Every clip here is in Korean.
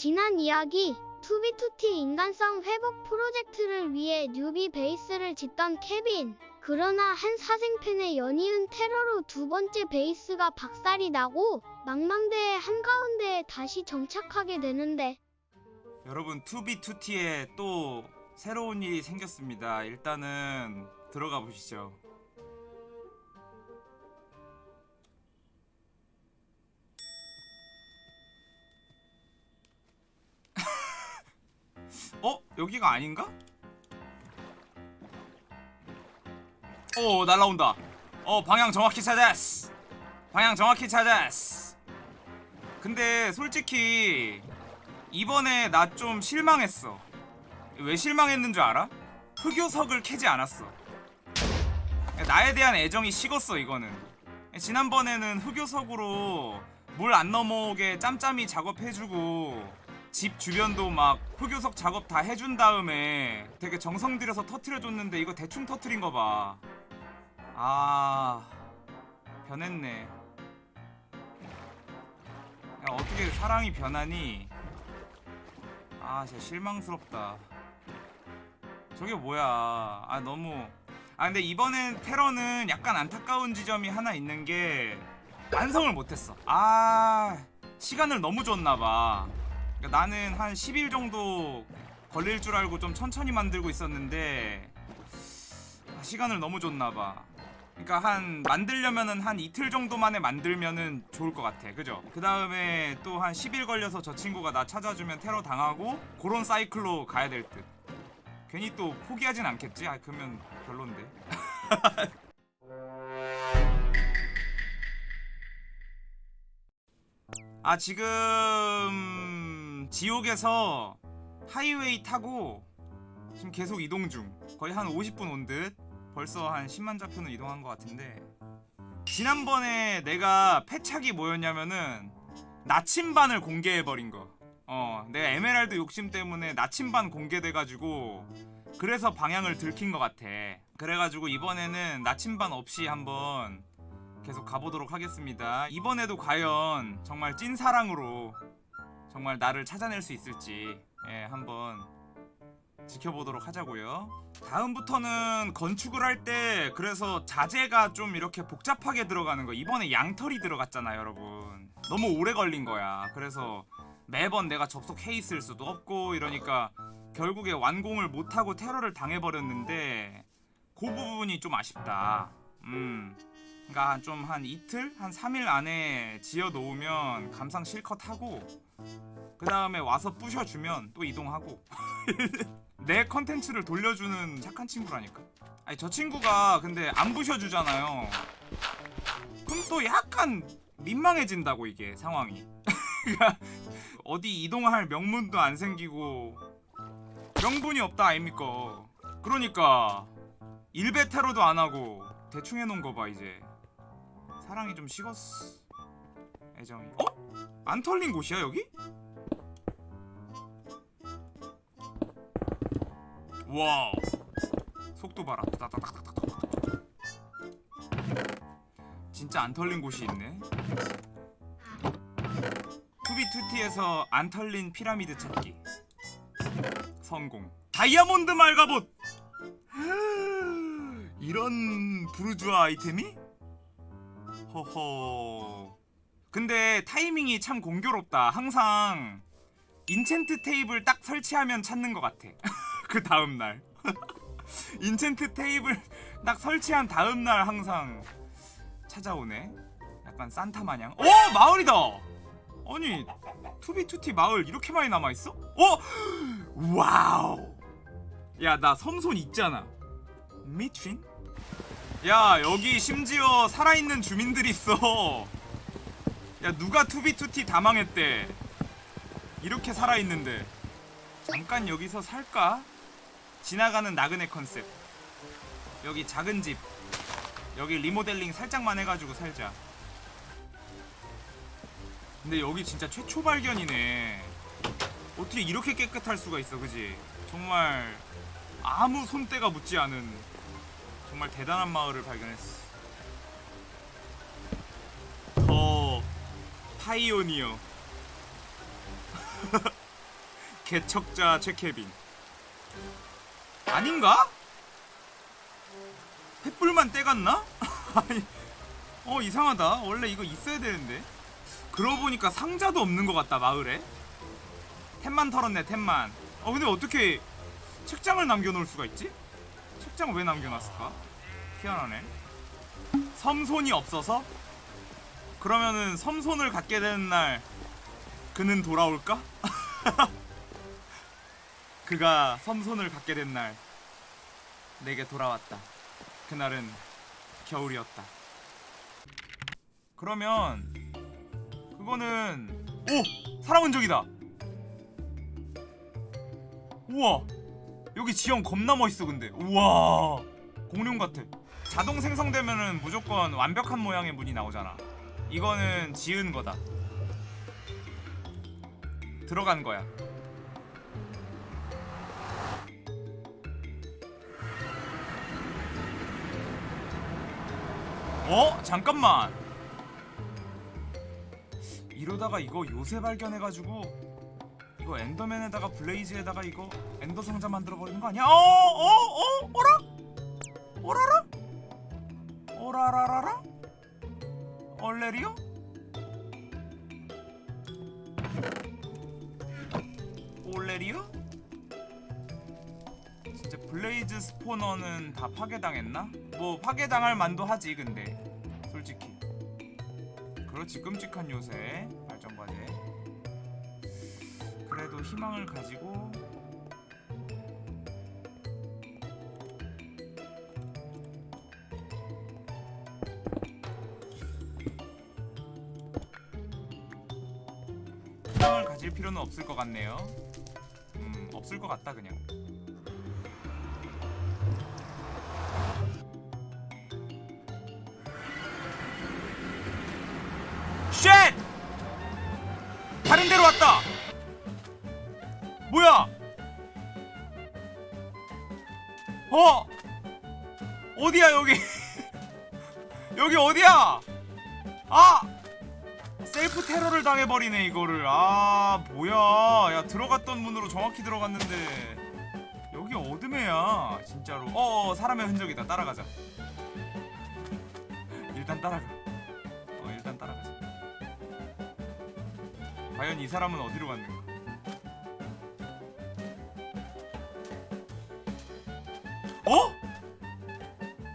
지난 이야기 2b2t 인간성 회복 프로젝트를 위해 newbie base를 짓던 케빈. 그러나 한 사생팬의 연이은 테러로 두 번째 base가 박살이 나고 망망대해 한가운데에 다시 정착하게 되는데 여러분 2b2t에 또 새로운 일이 생겼습니다. 일단은 들어가 보시죠. 어? 여기가 아닌가? 오 날라온다. 어 방향 정확히 찾았어. 방향 정확히 찾았어. 근데 솔직히 이번에 나 좀 실망했어. 왜 실망했는 줄 알아? 흑요석을 캐지 않았어. 나에 대한 애정이 식었어 이거는. 지난번에는 흑요석으로 물 안 넘어오게 짬짬이 작업해주고 집 주변도 막 흑요석 작업 다 해준 다음에 되게 정성 들여서 터트려줬는데 이거 대충 터트린 거 봐. 아 변했네. 야, 어떻게 사랑이 변하니? 아 진짜 실망스럽다 저게 뭐야 아 너무 아 근데 이번엔 테러는 약간 안타까운 지점이 하나 있는 게 완성을 못했어 아 시간을 너무 줬나봐 그러니까 나는 한 10일 정도 걸릴 줄 알고 좀 천천히 만들고 있었는데 아, 시간을 너무 줬나봐 그러니까 한 만들려면은 한 이틀 정도 만에 만들면은 좋을 것 같아 그죠? 그 다음에 또 한 10일 걸려서 저 친구가 나 찾아주면 테러 당하고 그런 사이클로 가야 될 듯 괜히 또 포기하진 않겠지? 아 그러면 별론데 아 지금 지옥에서 하이웨이 타고 지금 계속 이동 중. 거의 한 50분 온 듯. 벌써 한 10만 좌표는 이동한 것 같은데. 지난번에 내가 패착이 뭐였냐면은 나침반을 공개해버린 거. 어, 내가 에메랄드 욕심 때문에 나침반 공개돼가지고 그래서 방향을 들킨 것 같아. 그래가지고 이번에는 나침반 없이 한번 계속 가보도록 하겠습니다. 이번에도 과연 정말 찐사랑으로 정말 나를 찾아낼 수 있을지 예, 한번 지켜보도록 하자고요. 다음부터는 건축을 할 때 그래서 자재가 좀 이렇게 복잡하게 들어가는 거. 이번에 양털이 들어갔잖아 여러분. 너무 오래 걸린 거야. 그래서 매번 내가 접속해 있을 수도 없고 이러니까 결국에 완공을 못하고 테러를 당해버렸는데 그 부분이 좀 아쉽다. 음. 그니까 좀한 이틀? 한 3일 안에 지어 놓으면 감상 실컷 하고 그 다음에 와서 부셔주면 또 이동하고. 내 컨텐츠를 돌려주는 착한 친구라니까. 아니 저 친구가 근데 안 부셔주잖아요. 그럼 또 약간 민망해진다고 이게 상황이. 그러니까 어디 이동할 명분도 안 생기고. 명분이 없다 아닙니까? 그러니까 일베 테러도 안 하고 대충 해놓은 거 봐 이제. 사랑이 좀 식었어 애정이 어? 안 털린 곳이야 여기? 와우 속도 봐라 따다다다다다다. 진짜 안 털린 곳이 있네 2b2t에서 안 털린 피라미드 찾기 성공 다이아몬드 말 갑옷 이런 부르주아 아이템이? 허허 근데 타이밍이 참 공교롭다. 항상 enchant table 딱 설치하면 찾는 것 같아. 그 다음날. enchant table 딱 설치한 다음날 항상 찾아오네. 약간 산타 마냥. 오! 마을이다! 아니 2b2t 마을 이렇게 많이 남아있어? 어? wow! 야 나 섬손 있잖아. 미친? 야 여기 심지어 살아있는 주민들이 있어 야 누가 2b2t 다 망했대? 이렇게 살아있는데. 잠깐 여기서 살까? 지나가는 나그네 컨셉. 여기 작은 집. 여기 리모델링 살짝만 해가지고 살자. 근데 여기 진짜 최초 발견이네. 어떻게 이렇게 깨끗할 수가 있어 그지? 정말 아무 손때가 묻지 않은 정말 대단한 마을을 발견했어 더 파이오니어 개척자 최케빈 아닌가? 횃불만 떼갔나? 아니 어 이상하다 원래 이거 있어야 되는데 그러고 보니까 상자도 없는 것 같다 마을에 템만 털었네 템만 어 근데 어떻게 책장을 남겨놓을 수가 있지? 책장 왜 남겨놨을까? 희한하네 섬손이 없어서? 그러면은 섬손을 갖게 되는 날 그는 돌아올까? 그가 섬손을 갖게 된 날 내게 돌아왔다. 그날은 겨울이었다. 그러면 그거는 오! 사람 흔적이다! 우와! 여기 지형 겁나 멋있어 근데. 우와! 공룡 같아. 자동 생성되면은 무조건 완벽한 모양의 문이 나오잖아 이거는 지은 거다 들어간 거야 어? 잠깐만 이러다가 이거 요새 발견해가지고 이거 엔더맨에다가 블레이즈에다가 이거 ender 상자 만들어 버리는 거 아니야? 어? 어? 어? 어라? 얼레리오? 올레리오? 진짜 blaze spawner는 다 파괴당했나? 뭐 파괴당할 만도 하지 근데 솔직히 그렇지 끔찍한 요새 발전과제 그래도 희망을 가지고 가질 필요는 없을 것 같네요 음 없을 것 같다 그냥 shit! 다른 데로 왔다. 뭐야? 어? 어디야 여기? 여기 어디야? 아! 셀프 테러를 당해버리네 이거를. 아 뭐야? 야 들어갔던 문으로 정확히 들어갔는데 여기 어디야 진짜로. 어, 어 사람의 흔적이다. 따라가자. 일단 따라가. 어 일단 따라가자. 과연 이 사람은 어디로 갔는가? 어?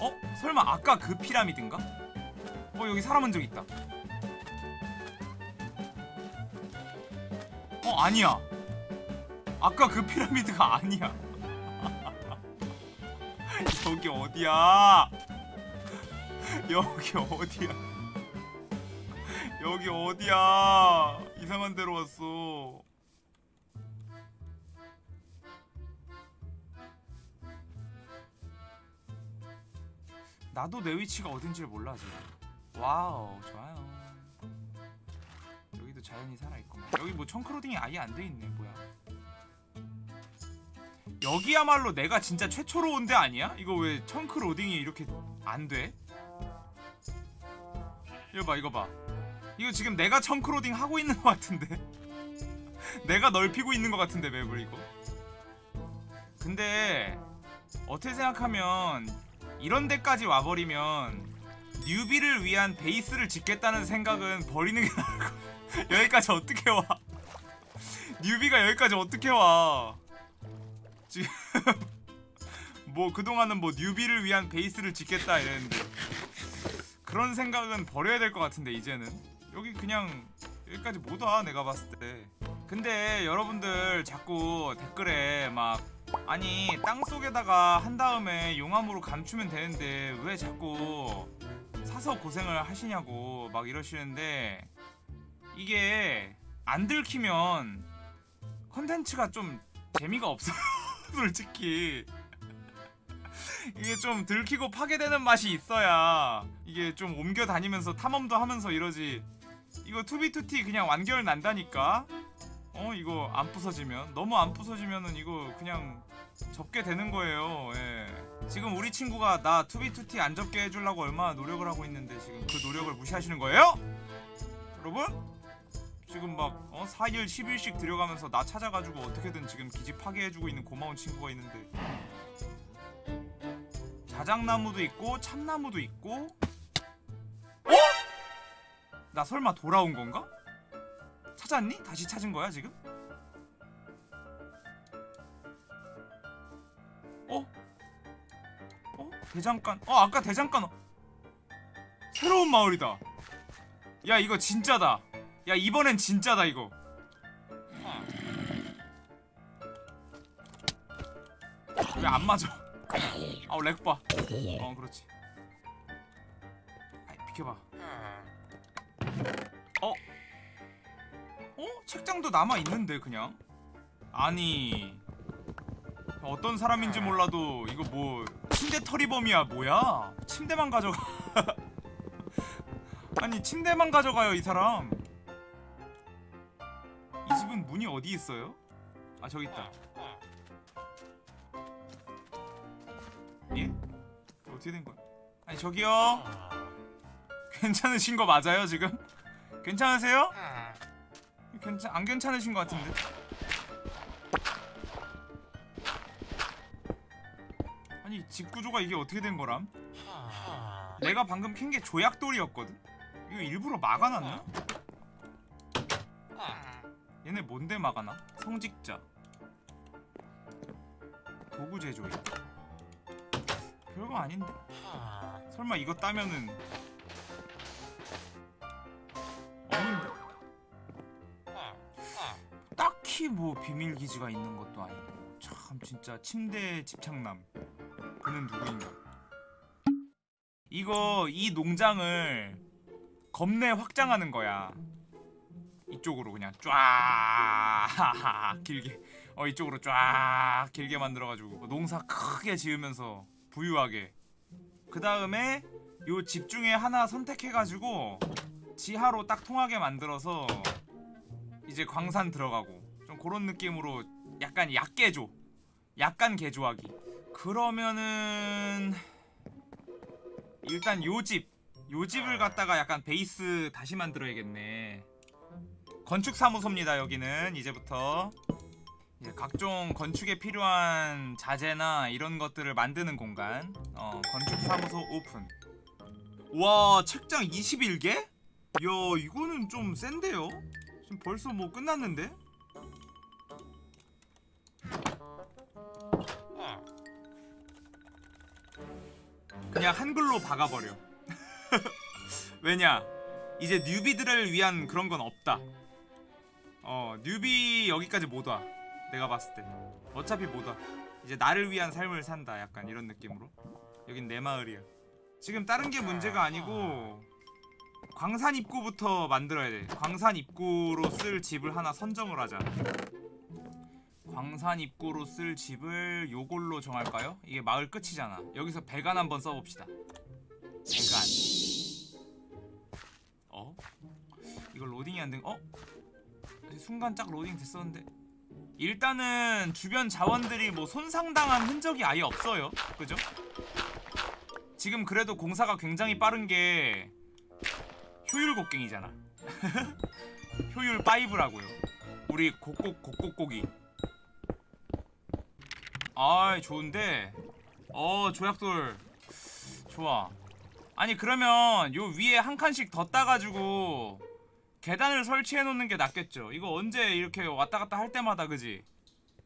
어? 설마 아까 그 피라미드인가? 어 여기 사람 흔적 있다. 어 아니야. 아까 그 피라미드가 아니야. 여기 어디야? 여기 어디야? 여기 어디야? 이상한 데로 왔어. 나도 내 위치가 어딘지를 몰라 지금. wow 좋아요. 자연이 살아있구만. 여기 뭐 chunk loading이 아예 안 돼 있네 뭐야. 여기야말로 내가 진짜 최초로 온 데 아니야? 이거 왜 chunk loading이 이렇게 안 돼? 이거 봐 이거 봐 이거 지금 내가 청크로딩 하고 있는 것 같은데 내가 넓히고 있는 것 같은데 맵을 이거 근데 어떻게 생각하면 이런 데까지 와버리면 뉴비를 위한 베이스를 짓겠다는 생각은 버리는 게 나을 거 여기까지 어떻게 와? 뉴비가 여기까지 어떻게 와? 지금 뭐 그동안은 뭐 뉴비를 위한 베이스를 짓겠다 이랬는데 그런 생각은 버려야 될 것 같은데 이제는. 여기 그냥 여기까지 못 와 내가 봤을 때. 근데 여러분들 자꾸 댓글에 막 아니 땅속에다가 한 다음에 용암으로 감추면 되는데 왜 자꾸 사서 고생을 하시냐고 막 이러시는데 이게 안 들키면 컨텐츠가 좀 재미가 없어요 솔직히 이게 좀 들키고 파괴되는 맛이 있어야 이게 좀 옮겨 다니면서 탐험도 하면서 이러지 이거 2b2t 그냥 완결 난다니까 어 이거 안 부서지면 너무 안 부서지면은 이거 그냥 접게 되는 거예요 예. 지금 우리 친구가 나 2b2t 안 접게 해주려고 얼마나 노력을 하고 있는데 지금 그 노력을 무시하시는 거예요? 여러분? 지금 막 어? 4일 10일씩 들여가면서 나 찾아가지고 어떻게든 지금 기지 파괴해주고 있는 고마운 친구가 있는데 자작나무도 있고 참나무도 있고 어? 나 설마 돌아온 건가? 찾았니? 다시 찾은 거야 지금? 어? 어? 대장간 어 아까 대장간 어- 새로운 마을이다 야 이거 진짜다 야 이번엔 진짜다 이거. 왜 안 맞아? 아우 렉봐. 어 그렇지. 아이 비켜봐. 어? 어? 책장도 남아있는데 그냥? 아니 어떤 사람인지 몰라도 이거 뭐 침대 털이범이야 뭐야? 침대만 가져가. 아니 침대만 가져가요 이 사람 문이 어디 있어요? 아 저기 있다 예? 어떻게 된 거야? 아니 저기요 괜찮으신 거 맞아요 지금? 괜찮으세요? 괜찮 안 괜찮으신 것 같은데 아니 집 구조가 이게 어떻게 된 거람? 내가 방금 캔 게 조약돌이었거든? 이거 일부러 막아놨나? 얘네 뭔데 막아놔? 성직자. 도구 제조인. 별거 아닌데? 설마 이거 따면은 없는데? 딱히 뭐 비밀 기지가 있는 것도 아니고. 참 진짜 침대 집착남. 그는 누구인가? 이거 이 농장을 겁내 확장하는 거야 이쪽으로 그냥 쫙 길게 어 이쪽으로 쫙 길게 만들어가지고 농사 크게 지으면서 부유하게 그 다음에 요 집 중에 하나 선택해가지고 지하로 딱 통하게 만들어서 이제 광산 들어가고 좀 그런 느낌으로 약간 약개조 약간 개조하기 그러면은 일단 요 집, 요 집을 갖다가 약간 베이스 다시 만들어야겠네. 건축 사무소입니다. 여기는 이제부터 이제 각종 건축에 필요한 자재나 이런 것들을 만드는 공간. 어, 건축 사무소 오픈. 와, 책장 21개? 야, 이거는 좀 센데요? 지금 벌써 뭐 끝났는데? 그냥 한글로 박아버려. 왜냐? 이제 뉴비들을 위한 그런 건 없다. 어, 뉴비 여기까지 못 와. 내가 봤을 때. 어차피 못 와. 이제 나를 위한 삶을 산다. 약간 이런 느낌으로. 여긴 내 마을이야. 지금 다른 게 문제가 아니고 광산 입구부터 만들어야 돼. 광산 입구로 쓸 집을 하나 선정을 하자. 광산 입구로 쓸 집을 요걸로 정할까요? 이게 마을 끝이잖아. 여기서 배관 한번 써봅시다. 배관. 어? 이거 로딩이 안 된. 어? 순간 짝 로딩 됐었는데. 일단은 주변 자원들이 뭐 손상당한 흔적이 아예 없어요. 그죠? 지금 그래도 공사가 굉장히 빠른 게 효율 곡괭이잖아. 효율 5라고요. 우리 곡곡 곡곡곡이. 아 좋은데 어 조약돌 좋아 아니 그러면 요 위에 한 칸씩 더 따가지고 계단을 설치해 놓는 게 낫겠죠. 이거 언제 이렇게 왔다 갔다 할 때마다 그지?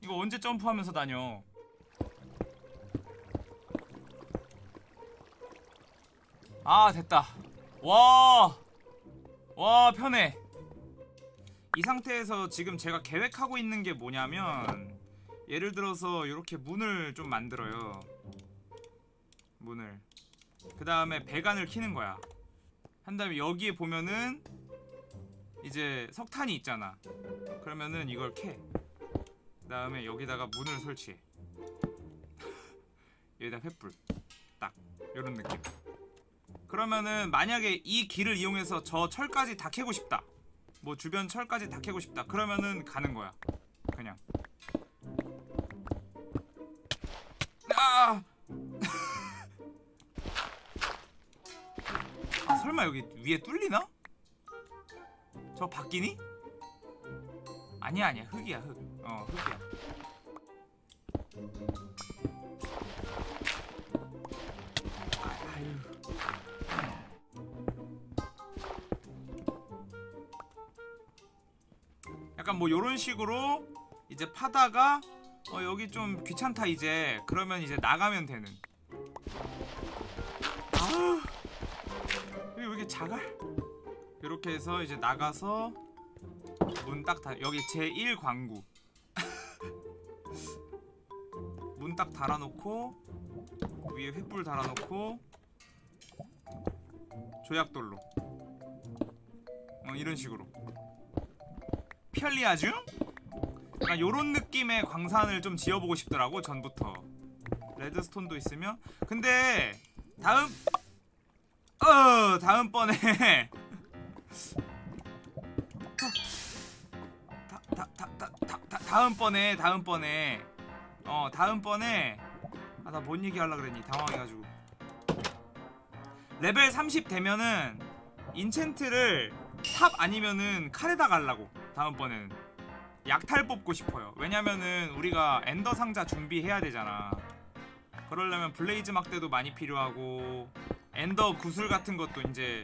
이거 언제 점프하면서 다녀? 아 됐다. 와! 와 편해. 이 상태에서 지금 제가 계획하고 있는 게 뭐냐면 예를 들어서 이렇게 문을 좀 만들어요. 문을. 그 다음에 배관을 키는 거야. 한 다음에 여기에 보면은 이제 석탄이 있잖아. 그러면은 이걸 캐그 다음에 여기다가 문을 설치해. 여기다 횃불. 딱. 요런 느낌. 그러면은 만약에 이 길을 이용해서 저 철까지 다 캐고 싶다. 뭐 주변 철까지 다 캐고 싶다. 그러면은 가는 거야. 그냥. 아! 아 설마 여기 위에 뚫리나? 저 바뀌니? 아니야 아니야 흙이야 흙어 흙이야 아, 아유. 약간 뭐 요런 식으로 이제 파다가 어 여기 좀 귀찮다 이제 그러면 이제 나가면 되는 아 여기 왜 이렇게 작아? 이렇게 해서 이제 나가서 문딱 닫, 여기 제1 광구. 문 딱 달아놓고 위에 횃불 달아놓고 조약돌로. 어 이런 식으로. 편리하죠? 약간 요런 느낌의 광산을 좀 지어보고 싶더라고 전부터. 레드스톤도 있으면. 근데 다음 어 다음번에 다, 다, 다, 다, 다, 다, 다음번에 다음번에. 어 다음번에. 아 나 뭔 얘기 하려 그랬니? 당황해가지고. 레벨 30 되면은 enchant를 삽 아니면은 칼에다 갈라고 다음번에는. 약탈 뽑고 싶어요. 왜냐면은 우리가 엔더 상자 준비해야 되잖아. 그러려면 블레이즈 막대도 많이 필요하고 엔더 구슬 같은 것도 이제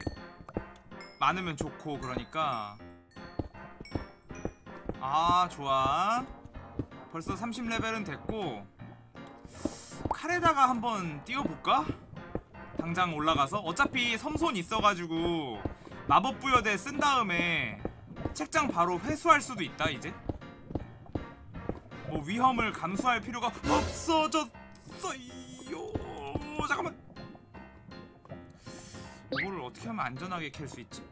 많으면 좋고 그러니까. 아 좋아. 벌써 30레벨은 됐고. 칼에다가 한번 띄워볼까? 당장 올라가서? 어차피 섬손 있어가지고 마법 부여대 쓴 다음에 책장 바로 회수할 수도 있다 이제? 뭐 위험을 감수할 필요가 없어졌어요. 잠깐만 어떻게 하면 안전하게 캘 수 있지?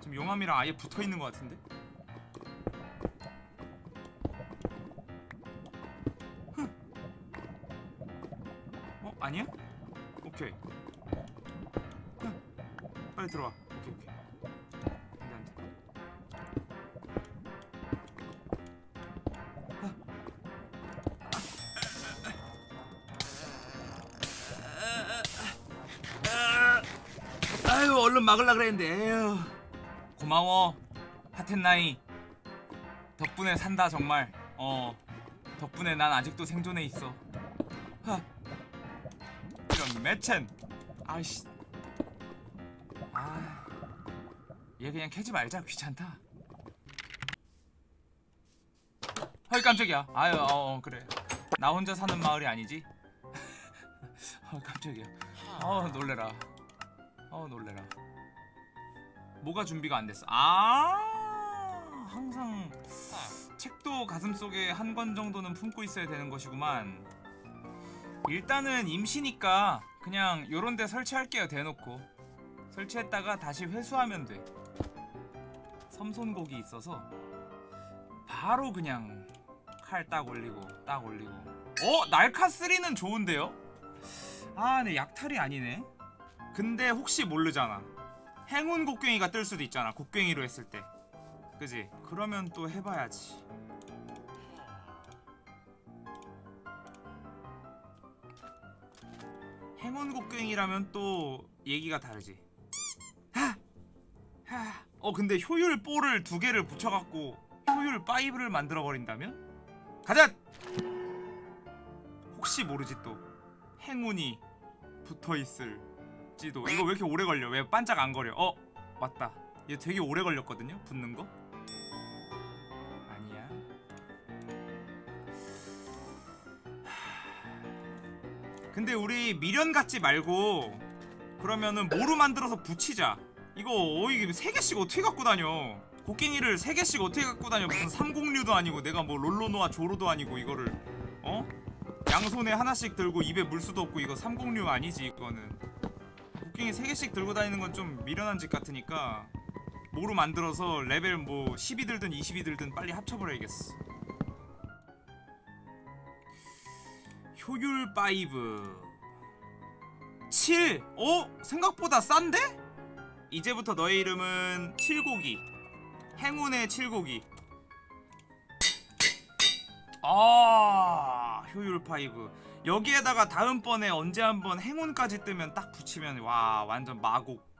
지금 용암이랑 아예 붙어있는 것 같은데? 흥. 어? 아니야? 오케이 흥. 빨리 들어와 아유 얼른 막으려 그랬는데. 에휴. 고마워. 하텐나이. 덕분에 산다 정말. 어 덕분에 난 아직도 생존해 있어. 하. 이런 매첸. 아이씨. 아 얘 그냥 캐지 말자 귀찮다. 헐 깜짝이야. 아유 어, 어 그래. 나 혼자 사는 마을이 아니지? 어 깜짝이야. 어 놀래라 어 놀래라. 뭐가 준비가 안 됐어? 아 항상 책도 가슴속에 한 권 정도는 품고 있어야 되는 것이구만. 일단은 임시니까 그냥 요런 데 설치할게요 대놓고. 설치했다가 다시 회수하면 돼. 섬손곡이 있어서 바로 그냥 칼 딱 올리고 딱 올리고. 어? 날카3는 좋은데요? 아 근데 약탈이 아니네 근데 혹시 모르잖아 행운 곡괭이가 뜰 수도 있잖아 곡괭이로 했을 때 그지? 그러면 또 해봐야지 행운 곡괭이라면 또 얘기가 다르지 하! 하! 어 근데 효율 뽀를 두 개를 붙여갖고 효율 5를 만들어버린다면? 가자! 혹시 모르지 또 행운이 붙어있을 지도 이거 왜 이렇게 오래 걸려? 왜 반짝 안 거려? 어? 맞다 얘 되게 오래 걸렸거든요? 붙는 거? 아니야 하... 근데 우리 미련 갖지 말고 그러면은 모루 만들어서 붙이자 이거 어 이게 세 개씩 어떻게 갖고 다녀 곡괭이를 세 개씩 어떻게 갖고 다녀 무슨 삼공류도 아니고 내가 뭐 롤로노아 조로도 아니고 이거를 어? 양손에 하나씩 들고 입에 물 수도 없고 이거 삼공류 아니지 이거는 곡괭이 세 개씩 들고 다니는 건 좀 미련한 짓 같으니까 모루 만들어서 레벨 뭐 10이 들든 20이 들든 빨리 합쳐버려야겠어 효율 5 7! 어? 생각보다 싼데? 이제부터 너의 이름은 칠고기 행운의 칠고기 아 효율 5 여기에다가 다음번에 언제 한번 행운까지 뜨면 딱 붙이면 와 완전 마곡